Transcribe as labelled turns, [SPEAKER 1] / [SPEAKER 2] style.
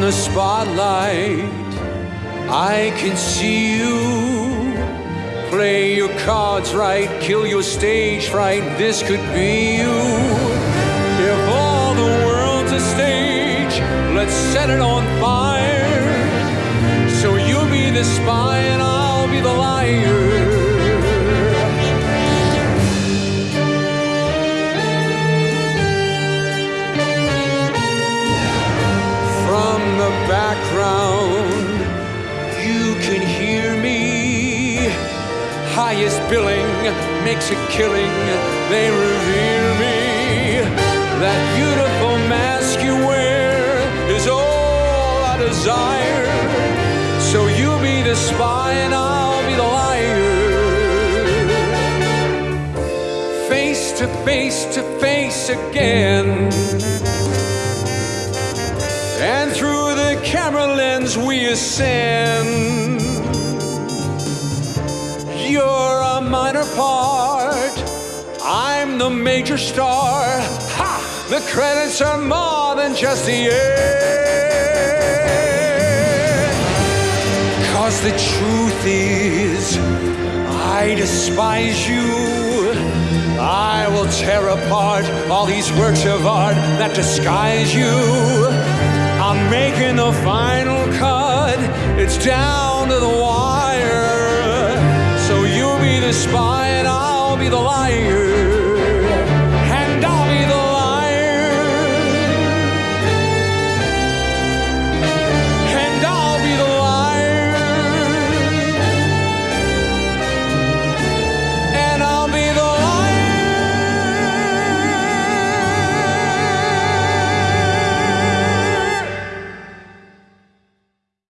[SPEAKER 1] the spotlight, I can see you. Play your cards right, kill your stage fright. This could be you. If all the world's a stage, let's set it on fire. So you be the spy and I. Highest billing makes a killing, they revere me. That beautiful mask you wear is all I desire. So you be the spy and I'll be the liar. Face to face to face again. And through the camera lens we ascend. You're a minor part. I'm the major star. Ha! The credits are more than just the end. Cause the truth is, I despise you. I will tear apart all these works of art that disguise you. I'm making the final cut. It's down to the wire. Spy and I'll be the liar.